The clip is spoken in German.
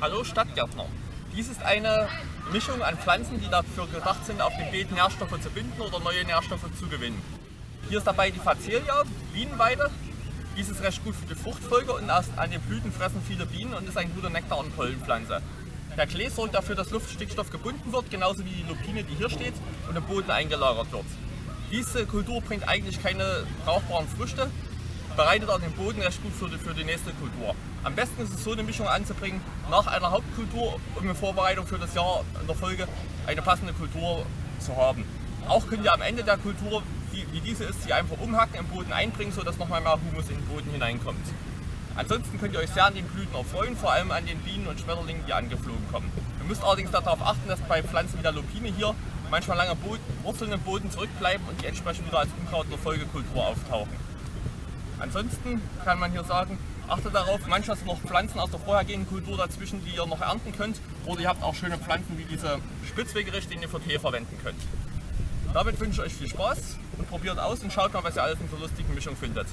Hallo Stadtgärtner. Dies ist eine Mischung an Pflanzen, die dafür gedacht sind, auf dem Beet Nährstoffe zu binden oder neue Nährstoffe zu gewinnen. Hier ist dabei die Facelia, Bienenweide. Dies ist recht gut für die Fruchtfolge und an den Blüten fressen viele Bienen und ist ein guter Nektar- und Pollenpflanze. Der Klee sorgt dafür, dass Luftstickstoff gebunden wird, genauso wie die Lupine, die hier steht, und im Boden eingelagert wird. Diese Kultur bringt eigentlich keine brauchbaren Früchte, bereitet auch den Boden recht gut für die, für die nächste Kultur. Am besten ist es so eine Mischung anzubringen nach einer Hauptkultur, um in Vorbereitung für das Jahr in der Folge eine passende Kultur zu haben. Auch könnt ihr am Ende der Kultur, wie, wie diese ist, sie einfach umhacken, im Boden einbringen, sodass nochmal mehr Humus in den Boden hineinkommt. Ansonsten könnt ihr euch sehr an den Blüten erfreuen, vor allem an den Bienen und Schmetterlingen, die angeflogen kommen. Ihr müsst allerdings darauf achten, dass bei Pflanzen wie der Lupine hier manchmal lange Boden, Wurzeln im Boden zurückbleiben und die entsprechend wieder als Unkraut in der Folgekultur auftauchen. Ansonsten kann man hier sagen, achtet darauf, manchmal sind noch Pflanzen aus der vorhergehenden Kultur dazwischen, die ihr noch ernten könnt. Oder ihr habt auch schöne Pflanzen wie diese Spitzwegerich, den ihr für Tee verwenden könnt. Damit wünsche ich euch viel Spaß und probiert aus und schaut mal, was ihr alles in so lustigen Mischung findet.